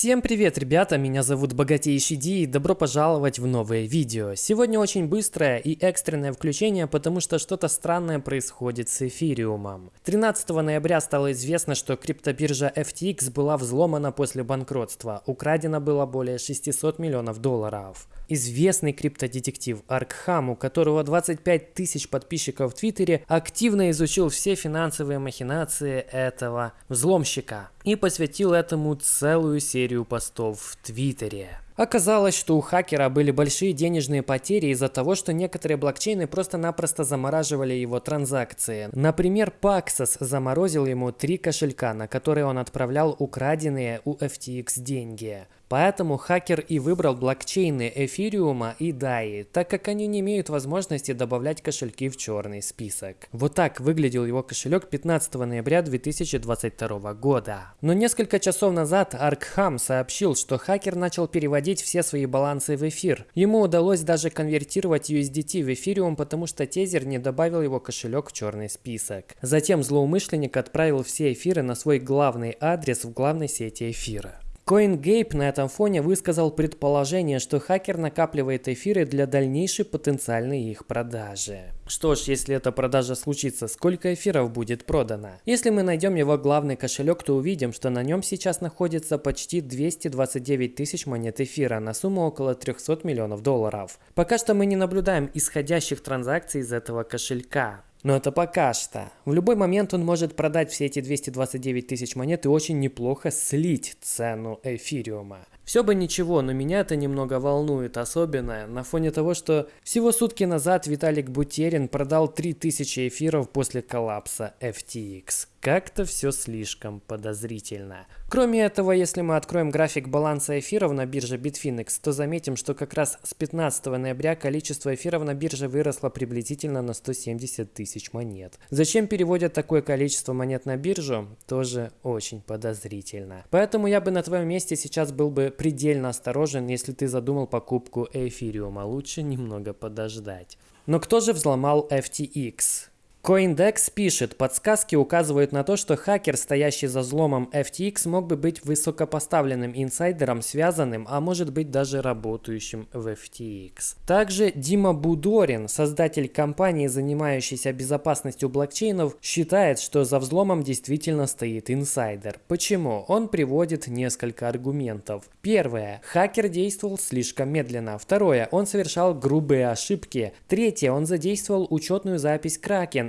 Всем привет, ребята, меня зовут Богатейший Ди и добро пожаловать в новое видео. Сегодня очень быстрое и экстренное включение, потому что что-то странное происходит с эфириумом. 13 ноября стало известно, что криптобиржа FTX была взломана после банкротства. Украдено было более 600 миллионов долларов. Известный криптодетектив Аркхам, у которого 25 тысяч подписчиков в Твиттере, активно изучил все финансовые махинации этого взломщика и посвятил этому целую серию постов в Твиттере. Оказалось, что у хакера были большие денежные потери из-за того, что некоторые блокчейны просто-напросто замораживали его транзакции. Например, Paxos заморозил ему три кошелька, на которые он отправлял украденные у FTX деньги. Поэтому хакер и выбрал блокчейны эфириума и DAI, так как они не имеют возможности добавлять кошельки в черный список. Вот так выглядел его кошелек 15 ноября 2022 года. Но несколько часов назад Аркхам сообщил, что хакер начал переводить все свои балансы в эфир. Ему удалось даже конвертировать USDT в эфириум, потому что тезер не добавил его кошелек в черный список. Затем злоумышленник отправил все эфиры на свой главный адрес в главной сети эфира. CoinGape на этом фоне высказал предположение, что хакер накапливает эфиры для дальнейшей потенциальной их продажи. Что ж, если эта продажа случится, сколько эфиров будет продано? Если мы найдем его главный кошелек, то увидим, что на нем сейчас находится почти 229 тысяч монет эфира на сумму около 300 миллионов долларов. Пока что мы не наблюдаем исходящих транзакций из этого кошелька. Но это пока что. В любой момент он может продать все эти 229 тысяч монет и очень неплохо слить цену эфириума. Все бы ничего, но меня это немного волнует, особенно на фоне того, что всего сутки назад Виталик Бутерин продал 3000 эфиров после коллапса FTX. Как-то все слишком подозрительно. Кроме этого, если мы откроем график баланса эфиров на бирже Bitfinex, то заметим, что как раз с 15 ноября количество эфиров на бирже выросло приблизительно на 170 тысяч монет. Зачем переводят такое количество монет на биржу, тоже очень подозрительно. Поэтому я бы на твоем месте сейчас был бы предельно осторожен, если ты задумал покупку эфириума. Лучше немного подождать. Но кто же взломал FTX? CoinDex пишет, подсказки указывают на то, что хакер, стоящий за взломом FTX, мог бы быть высокопоставленным инсайдером, связанным, а может быть даже работающим в FTX. Также Дима Будорин, создатель компании, занимающейся безопасностью блокчейнов, считает, что за взломом действительно стоит инсайдер. Почему? Он приводит несколько аргументов. Первое. Хакер действовал слишком медленно. Второе. Он совершал грубые ошибки. Третье. Он задействовал учетную запись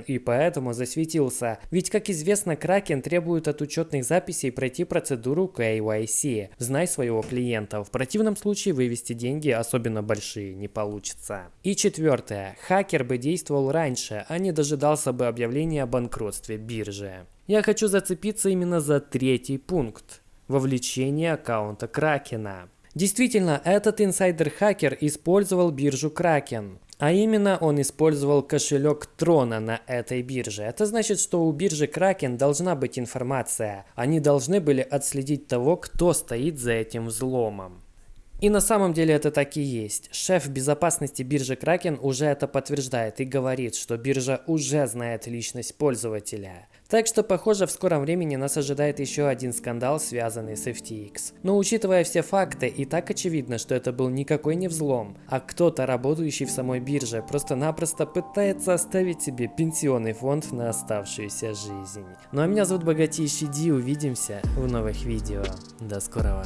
И поэтому засветился. Ведь, как известно, Кракен требует от учетных записей пройти процедуру KYC. Знай своего клиента. В противном случае вывести деньги, особенно большие, не получится. И четвертое. Хакер бы действовал раньше, а не дожидался бы объявления о банкротстве биржи. Я хочу зацепиться именно за третий пункт. Вовлечение аккаунта Кракена. Действительно, этот инсайдер-хакер использовал биржу Кракен. А именно он использовал кошелек Трона на этой бирже. Это значит, что у биржи Kraken должна быть информация. Они должны были отследить того, кто стоит за этим взломом. И на самом деле это так и есть. Шеф безопасности биржи Kraken уже это подтверждает и говорит, что биржа уже знает личность пользователя. Так что, похоже, в скором времени нас ожидает еще один скандал, связанный с FTX. Но учитывая все факты, и так очевидно, что это был никакой не взлом, а кто-то, работающий в самой бирже, просто-напросто пытается оставить себе пенсионный фонд на оставшуюся жизнь. Ну а меня зовут Богатейший Ди, увидимся в новых видео. До скорого.